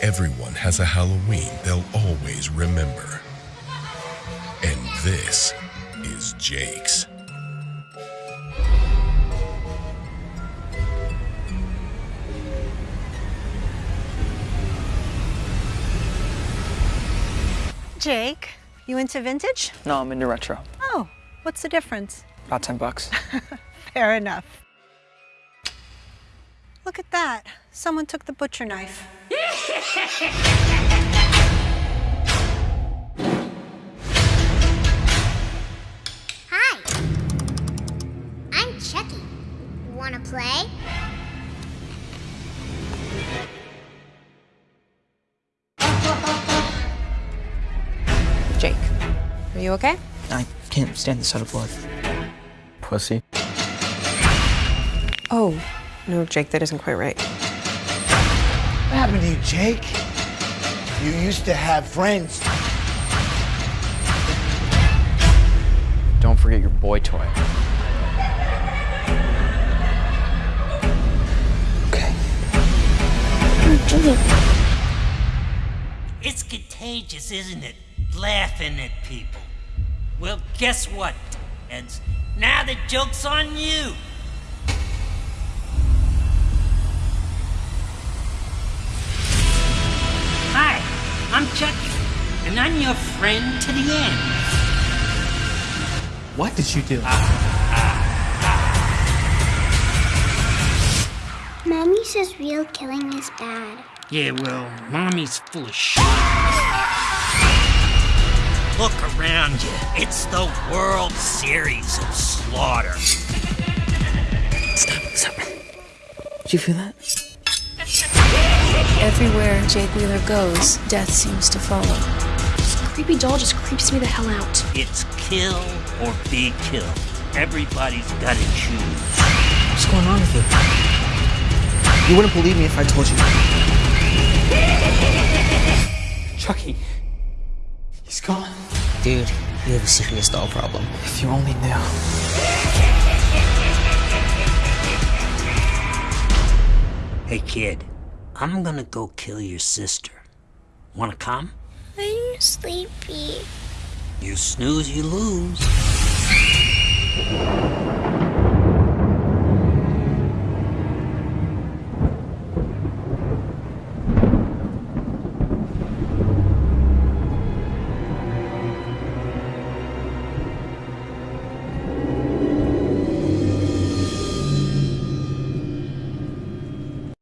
Everyone has a Halloween they'll always remember. And this is Jake's. Jake, you into vintage? No, I'm into retro. Oh, what's the difference? About 10 bucks. Fair enough. Look at that. Someone took the butcher knife. Hi. I'm Chucky. Wanna play? Jake, are you okay? I can't stand the sight of blood. Pussy. Oh, no, Jake, that isn't quite right. What happened to you, Jake? You used to have friends. Don't forget your boy toy. Okay. It's contagious, isn't it? Laughing at people. Well, guess what, Eds? Now the joke's on you. And I'm your friend to the end. What did you do? Ah, ah, ah. Mommy says real killing is bad. Yeah, well, mommy's full of shit. Look around you. It's the World Series of Slaughter. Stop, stop. Did you feel that? Everywhere Jake Wheeler goes, death seems to follow. This creepy doll just creeps me the hell out. It's kill or be killed. Everybody's gotta choose. What's going on with you? You wouldn't believe me if I told you. Chucky. He's gone. Dude, you have a serious doll problem. If you only knew. Hey kid, I'm gonna go kill your sister. Wanna come? Sleepy. You snooze, you lose.